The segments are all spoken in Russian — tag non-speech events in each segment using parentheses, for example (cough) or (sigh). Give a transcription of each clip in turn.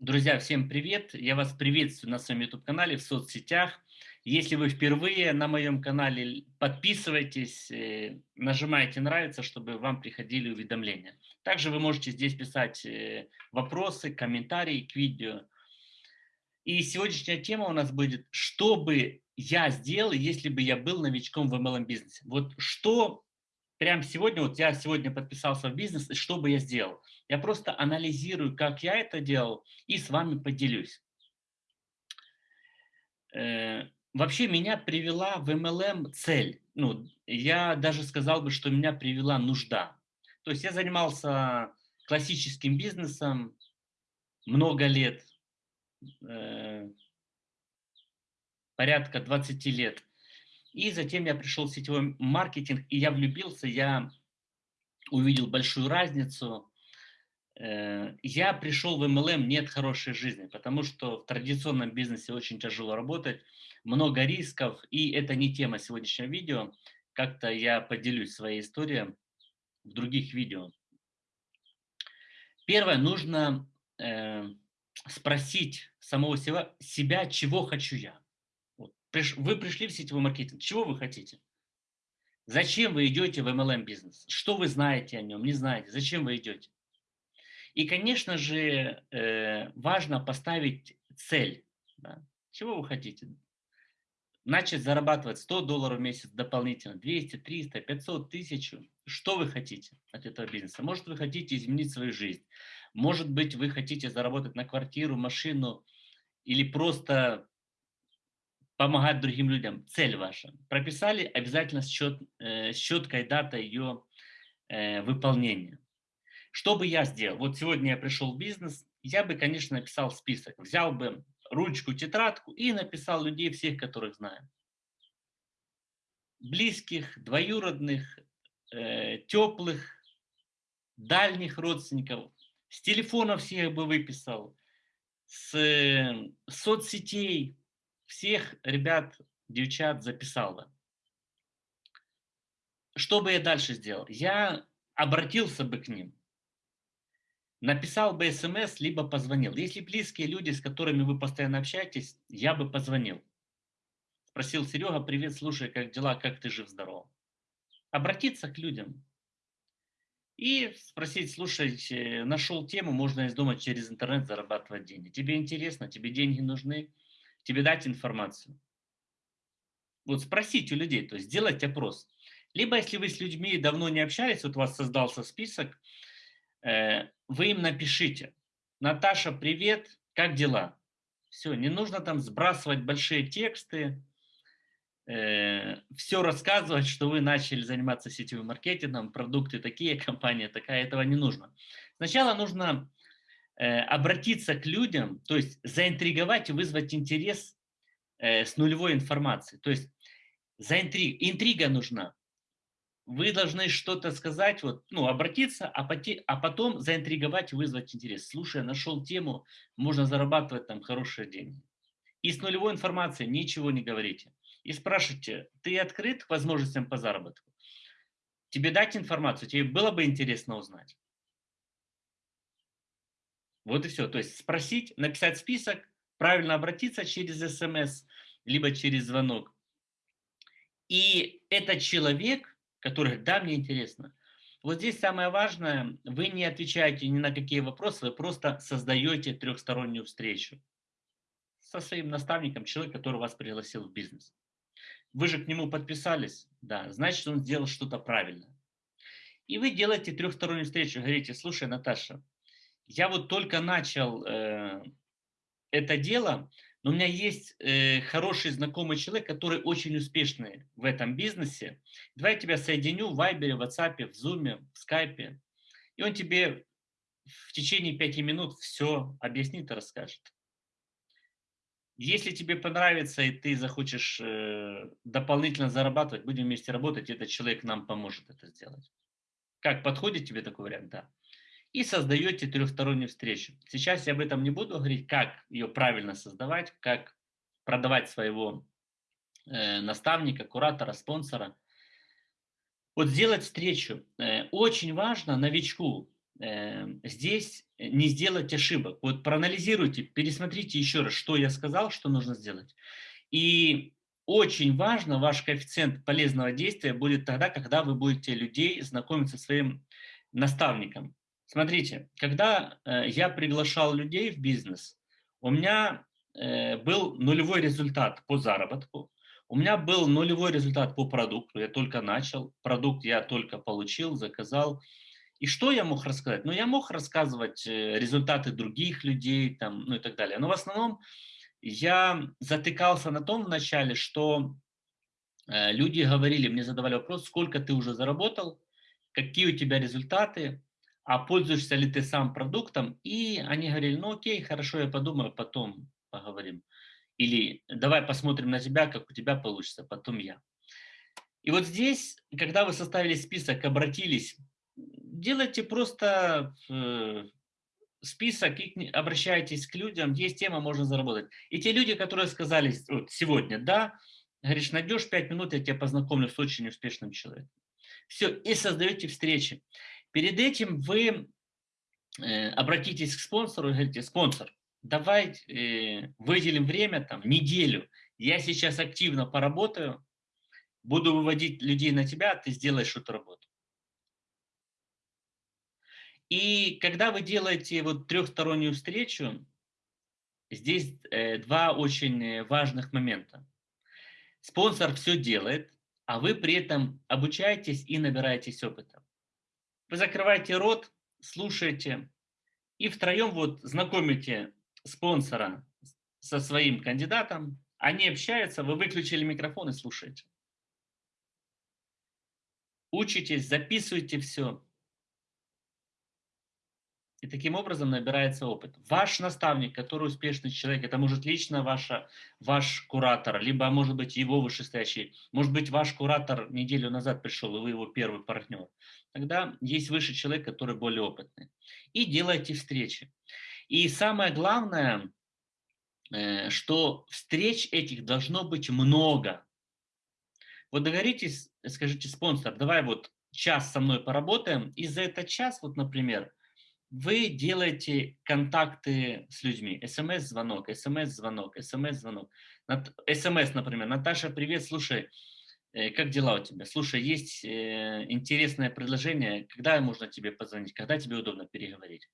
Друзья, всем привет! Я вас приветствую на своем YouTube-канале, в соцсетях. Если вы впервые на моем канале, подписывайтесь, э, нажимайте «Нравится», чтобы вам приходили уведомления. Также вы можете здесь писать э, вопросы, комментарии к видео. И сегодняшняя тема у нас будет «Что бы я сделал, если бы я был новичком в MLM-бизнесе?» Вот что прямо сегодня, вот я сегодня подписался в бизнес, и что бы я сделал? Я просто анализирую, как я это делал, и с вами поделюсь. Э, вообще меня привела в MLM цель. Ну, я даже сказал бы, что меня привела нужда. То есть я занимался классическим бизнесом много лет, э, порядка 20 лет. И затем я пришел в сетевой маркетинг, и я влюбился, я увидел большую разницу. Э, я пришел в MLM не от хорошей жизни, потому что в традиционном бизнесе очень тяжело работать, много рисков, и это не тема сегодняшнего видео. Как-то я поделюсь своей историей в других видео. Первое, нужно э, спросить самого себя, чего хочу я вы пришли в сетевой маркетинг, чего вы хотите? Зачем вы идете в MLM бизнес? Что вы знаете о нем, не знаете? Зачем вы идете? И, конечно же, э, важно поставить цель. Да? Чего вы хотите? Начать зарабатывать 100 долларов в месяц дополнительно, 200, 300, 500, 1000. Что вы хотите от этого бизнеса? Может, вы хотите изменить свою жизнь. Может быть, вы хотите заработать на квартиру, машину или просто помогать другим людям, цель ваша. Прописали обязательно счет, э, четкая дата ее э, выполнения. Что бы я сделал? Вот сегодня я пришел в бизнес, я бы, конечно, написал список. Взял бы ручку, тетрадку и написал людей всех, которых знаю. Близких, двоюродных, э, теплых, дальних родственников. С телефона всех бы выписал. С э, соцсетей, всех ребят, девчат записала. Что бы я дальше сделал? Я обратился бы к ним, написал бы смс, либо позвонил. Если близкие люди, с которыми вы постоянно общаетесь, я бы позвонил. Спросил, Серега, привет, слушай, как дела, как ты жив-здоров? Обратиться к людям. И спросить, слушай, нашел тему, можно из дома через интернет зарабатывать деньги. Тебе интересно, тебе деньги нужны? Тебе дать информацию. Вот спросить у людей, то есть сделать опрос. Либо если вы с людьми давно не общались, вот у вас создался список, э, вы им напишите. Наташа, привет, как дела? Все, не нужно там сбрасывать большие тексты, э, все рассказывать, что вы начали заниматься сетевым маркетингом, продукты такие, (laughs) компания такая, этого не нужно. Сначала нужно обратиться к людям, то есть заинтриговать и вызвать интерес э, с нулевой информацией. То есть заинтриг, интрига нужна. Вы должны что-то сказать, вот, ну, обратиться, а, поте, а потом заинтриговать и вызвать интерес. Слушай, нашел тему, можно зарабатывать там хорошие деньги. И с нулевой информацией ничего не говорите. И спрашивайте, ты открыт к возможностям по заработку? Тебе дать информацию, тебе было бы интересно узнать. Вот и все. То есть спросить, написать список, правильно обратиться через смс, либо через звонок. И этот человек, который, да, мне интересно, вот здесь самое важное, вы не отвечаете ни на какие вопросы, вы просто создаете трехстороннюю встречу со своим наставником, человек, который вас пригласил в бизнес. Вы же к нему подписались, да, значит, он сделал что-то правильно. И вы делаете трехстороннюю встречу, говорите, слушай, Наташа, я вот только начал э, это дело, но у меня есть э, хороший знакомый человек, который очень успешный в этом бизнесе. Давай я тебя соединю в Вайбере, в WhatsApp, в Zoom, в Skype. И он тебе в течение пяти минут все объяснит и расскажет. Если тебе понравится и ты захочешь э, дополнительно зарабатывать, будем вместе работать, этот человек нам поможет это сделать. Как подходит тебе такой вариант? Да и создаете трехстороннюю встречу. Сейчас я об этом не буду говорить, как ее правильно создавать, как продавать своего э, наставника, куратора, спонсора. Вот сделать встречу. Э, очень важно новичку э, здесь не сделать ошибок. Вот проанализируйте, пересмотрите еще раз, что я сказал, что нужно сделать. И очень важно, ваш коэффициент полезного действия будет тогда, когда вы будете людей знакомить со своим наставником. Смотрите, когда э, я приглашал людей в бизнес, у меня э, был нулевой результат по заработку, у меня был нулевой результат по продукту, я только начал, продукт я только получил, заказал. И что я мог рассказать? Ну, я мог рассказывать э, результаты других людей там, ну и так далее. Но в основном я затыкался на том вначале, что люди говорили, мне задавали вопрос, сколько ты уже заработал, какие у тебя результаты, а пользуешься ли ты сам продуктом. И они говорили, ну окей, хорошо, я подумаю, потом поговорим. Или давай посмотрим на тебя, как у тебя получится, потом я. И вот здесь, когда вы составили список, обратились, делайте просто э, список и обращайтесь к людям, есть тема, можно заработать. И те люди, которые сказали вот, сегодня, да, говоришь, найдешь 5 минут, я тебя познакомлю с очень успешным человеком. Все, и создаете встречи. Перед этим вы э, обратитесь к спонсору и говорите, спонсор, давай э, выделим время, там, неделю, я сейчас активно поработаю, буду выводить людей на тебя, а ты сделаешь эту работу. И когда вы делаете вот трехстороннюю встречу, здесь э, два очень важных момента. Спонсор все делает, а вы при этом обучаетесь и набираетесь опыта. Вы закрываете рот, слушаете, и втроем вот знакомите спонсора со своим кандидатом, они общаются, вы выключили микрофон и слушаете. Учитесь, записывайте все, и таким образом набирается опыт. Ваш наставник, который успешный человек, это может лично ваша, ваш куратор, либо может быть его вышестоящий, может быть ваш куратор неделю назад пришел, и вы его первый партнер. Тогда есть выше человек, который более опытный. И делайте встречи. И самое главное, э, что встреч этих должно быть много. Вот договоритесь, скажите, спонсор, давай вот час со мной поработаем, и за этот час, вот, например, вы делаете контакты с людьми. СМС-звонок, СМС-звонок, СМС-звонок. СМС, например. Наташа, привет, слушай, э, как дела у тебя? Слушай, есть э, интересное предложение, когда можно тебе позвонить, когда тебе удобно переговорить?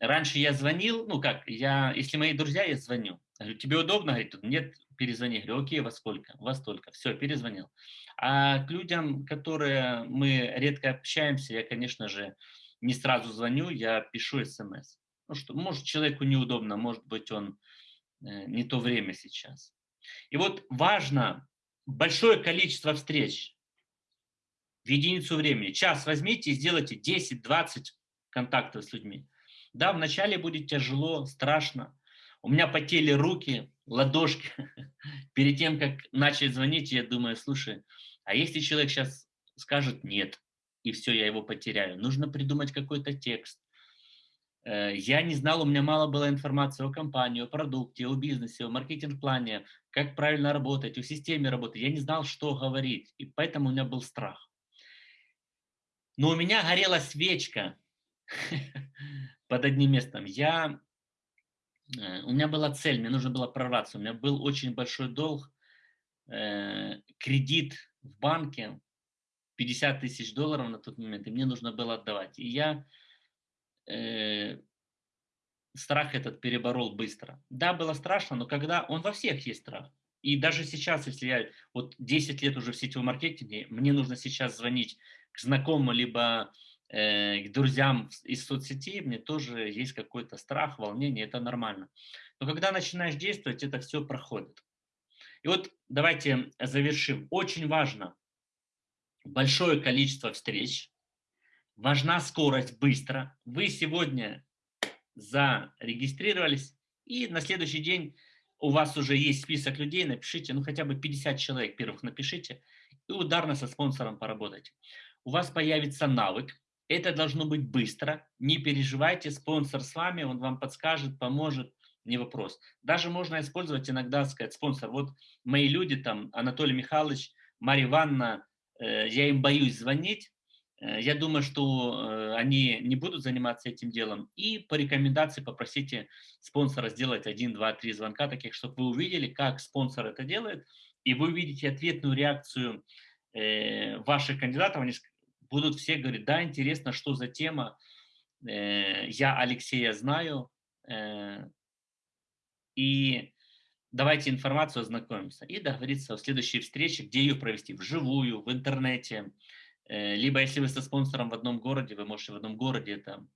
Раньше я звонил, ну как, я, если мои друзья, я звоню. Говорю, тебе удобно? Говорит, нет, перезвони. Говорю, окей, во сколько? Во столько. Все, перезвонил. А к людям, которые мы редко общаемся, я, конечно же, не сразу звоню, я пишу смс. Ну что, может, человеку неудобно, может быть, он э, не то время сейчас. И вот важно большое количество встреч в единицу времени. Час возьмите и сделайте 10-20 контактов с людьми. Да, вначале будет тяжело, страшно. У меня потели руки, ладошки. (laughs) Перед тем, как начать звонить, я думаю, слушай, а если человек сейчас скажет нет, и все, я его потеряю. Нужно придумать какой-то текст. Э, я не знал, у меня мало было информации о компании, о продукте, о бизнесе, о маркетинг-плане, как правильно работать, о системе работы. Я не знал, что говорить, и поэтому у меня был страх. Но у меня горела свечка (laughs) под одним местом. Я, э, у меня была цель, мне нужно было прорваться. У меня был очень большой долг, э, кредит в банке, 50 тысяч долларов на тот момент, и мне нужно было отдавать. И я э, страх этот переборол быстро. Да, было страшно, но когда он во всех есть страх. И даже сейчас, если я вот 10 лет уже в сетевом маркетинге, мне нужно сейчас звонить к знакомым, либо э, к друзьям из соцсетей, мне тоже есть какой-то страх, волнение, это нормально. Но когда начинаешь действовать, это все проходит. И вот давайте завершим. Очень важно большое количество встреч, важна скорость быстро. Вы сегодня зарегистрировались, и на следующий день у вас уже есть список людей, напишите, ну хотя бы 50 человек первых напишите, и ударно со спонсором поработайте. У вас появится навык, это должно быть быстро, не переживайте, спонсор с вами, он вам подскажет, поможет, не вопрос. Даже можно использовать иногда, сказать, спонсор, вот мои люди там, Анатолий Михайлович, Марья Ивановна, я им боюсь звонить, Э, я думаю, что э, они не будут заниматься этим делом. И по рекомендации попросите спонсора сделать один, два, три звонка таких, чтобы вы увидели, как спонсор это делает, и вы увидите ответную реакцию э, ваших кандидатов. Они будут все говорить, да, интересно, что за тема, я Алексея знаю, и давайте информацию ознакомимся. И договориться о следующей встрече, где ее провести, вживую, в интернете, Э, либо если вы со спонсором в одном городе, вы можете в одном городе это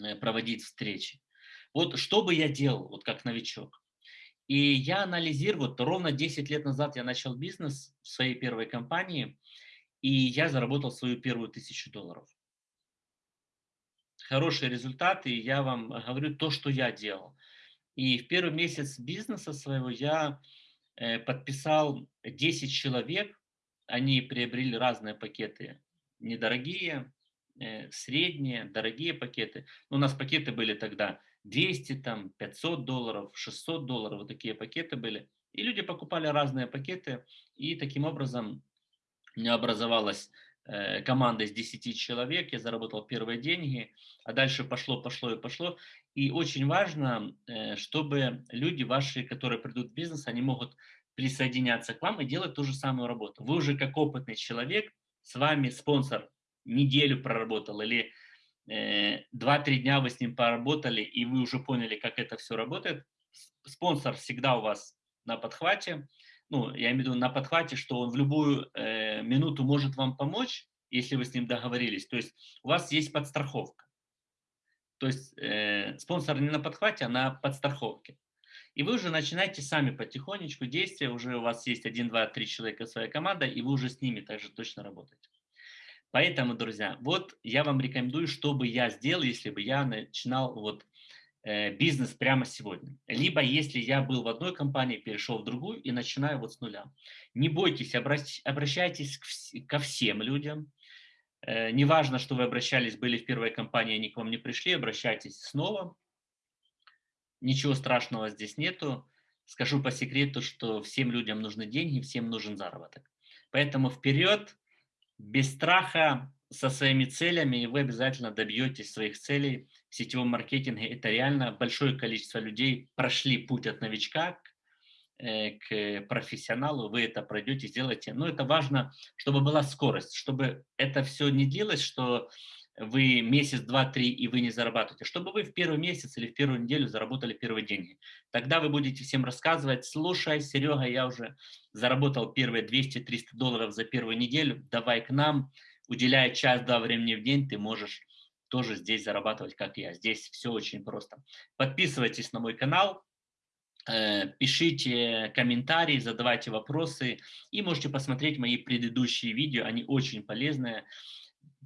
э, проводить встречи. Вот что бы я делал, вот как новичок. И я анализирую, вот ровно 10 лет назад я начал бизнес в своей первой компании, и я заработал свою первую тысячу долларов. Хорошие результаты, я вам говорю то, что я делал. И в первый месяц бизнеса своего я э, подписал 10 человек, они приобрели разные пакеты, недорогие, э, средние, дорогие пакеты. Ну, у нас пакеты были тогда 200, там, 500 долларов, 600 долларов, вот такие пакеты были. И люди покупали разные пакеты, и таким образом у меня образовалась команда из 10 человек, я заработал первые деньги, а дальше пошло, пошло и пошло. И очень важно, э, чтобы люди ваши, которые придут в бизнес, они могут присоединяться к вам и делать ту же самую работу. Вы уже как опытный человек, с вами спонсор неделю проработал или э, 2-3 дня вы с ним поработали, и вы уже поняли, как это все работает. Спонсор всегда у вас на подхвате. Ну, я имею в виду на подхвате, что он в любую э, минуту может вам помочь, если вы с ним договорились. То есть у вас есть подстраховка. То есть э, спонсор не на подхвате, а на подстраховке. И вы уже начинаете сами потихонечку действия, уже у вас есть один, два, три человека своя команда, и вы уже с ними также точно работаете. Поэтому, друзья, вот я вам рекомендую, что бы я сделал, если бы я начинал вот бизнес прямо сегодня. Либо если я был в одной компании, перешел в другую и начинаю вот с нуля. Не бойтесь, обращайтесь ко всем людям. Э, неважно, что вы обращались, были в первой компании, они к вам не пришли, обращайтесь снова Ничего страшного здесь нету. Скажу по секрету, что всем людям нужны деньги, всем нужен заработок. Поэтому вперед, без страха, со своими целями, и вы обязательно добьетесь своих целей в сетевом маркетинге. Это реально большое количество людей прошли путь от новичка к, э, к профессионалу, вы это пройдете, сделаете. Но это важно, чтобы была скорость, чтобы это все не длилось, что вы месяц, два, три, и вы не зарабатываете, чтобы вы в первый месяц или в первую неделю заработали первые деньги. Тогда вы будете всем рассказывать, слушай, Серега, я уже заработал первые 200-300 долларов за первую неделю, давай к нам, уделяя час-два времени в день, ты можешь тоже здесь зарабатывать, как я. Здесь все очень просто. Подписывайтесь на мой канал, э, пишите комментарии, задавайте вопросы и можете посмотреть мои предыдущие видео, они очень полезные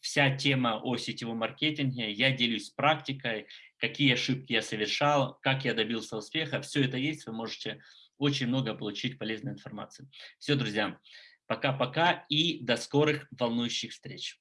вся тема о сетевом маркетинге, я делюсь практикой, какие ошибки я совершал, как я добился успеха. Все это есть, вы можете очень много получить полезной информации. Все, друзья, пока-пока и до скорых волнующих встреч.